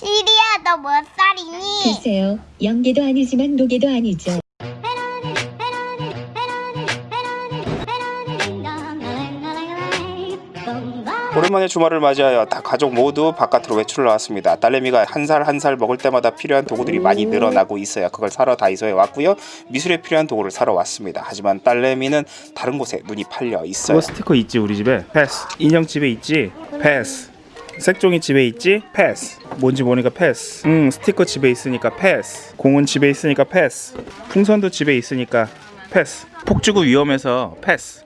시리야 너 몇 살이니? 글쎄요, 영계도 아니지만 노계도 아니죠. 오랜만에 주말을 맞이하여 다 가족 모두 바깥으로 외출을 나왔습니다. 딸내미가 한살 한 살 먹을 때마다 필요한 도구들이 많이 늘어나고 있어요. 그걸 사러 다이소에 왔고요. 미술에 필요한 도구를 사러 왔습니다. 하지만 딸내미는 다른 곳에 눈이 팔려 있어요. 그거 스티커 있지 우리 집에 패스 인형 집에 있지 패스 색종이 집에 있지 패스 뭔지 모르니까 패스 음 스티커 집에 있으니까 패스 공은 집에 있으니까 패스 풍선도 집에 있으니까 패스 폭죽은 위험해서 패스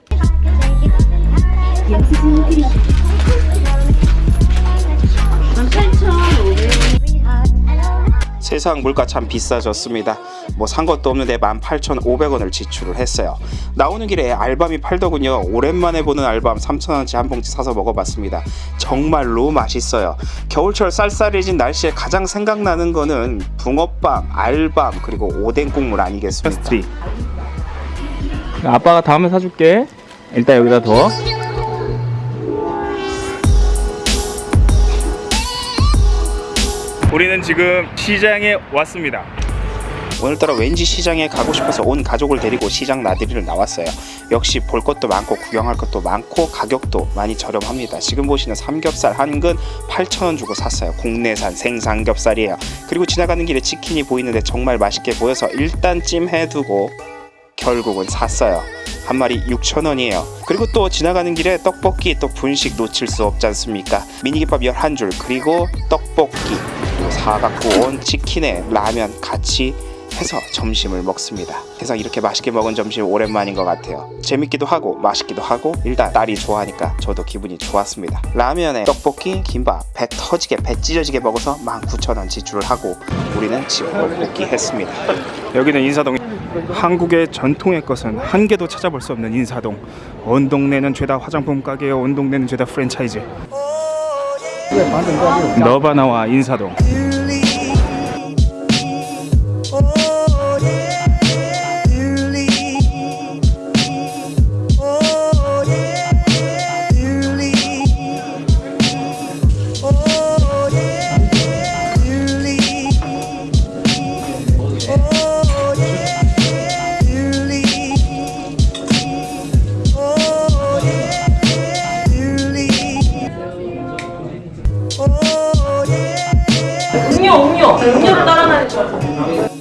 세상 물가 참 비싸졌습니다. 뭐 산 것도 없는데 18,500원을 지출을 했어요. 나오는 길에 알밤이 팔더군요. 오랜만에 보는 알밤 3,000원치 한 봉지 사서 먹어봤습니다. 정말로 맛있어요. 겨울철 쌀쌀해진 날씨에 가장 생각나는 거는 붕어빵, 알밤 그리고 오뎅 국물 아니겠습니까? 아빠가 다음에 사줄게 일단 여기다 둬 우리는 지금 시장에 왔습니다 오늘따라 왠지 시장에 가고 싶어서 온 가족을 데리고 시장 나들이를 나왔어요. 역시 볼 것도 많고 구경할 것도 많고 가격도 많이 저렴합니다. 지금 보시는 삼겹살 한 근 8,000원 주고 샀어요. 국내산 생삼겹살이에요. 그리고 지나가는 길에 치킨이 보이는데 정말 맛있게 보여서 일단 찜해두고 결국은 샀어요. 한 마리 6,000원이에요. 그리고 또 지나가는 길에 떡볶이 또 분식 놓칠 수 없지 않습니까? 미니김밥 11줄 그리고 떡볶이 사갖고 온 치킨에 라면 같이 해서 점심을 먹습니다. 세상 이렇게 맛있게 먹은 점심 오랜만인 것 같아요. 재밌기도 하고 맛있기도 하고 일단 딸이 좋아하니까 저도 기분이 좋았습니다. 라면에 떡볶이, 김밥 배 터지게 배 찢어지게 먹어서 19,000원 지출을 하고 우리는 집으로 복귀했습니다. 여기는 인사동 한국의 전통의 것은 한 개도 찾아볼 수 없는 인사동 온 동네는 죄다 화장품 가게요 온 동네는 죄다 프랜차이즈 너바나와 인사동 음료 음료 음료를 따라다니죠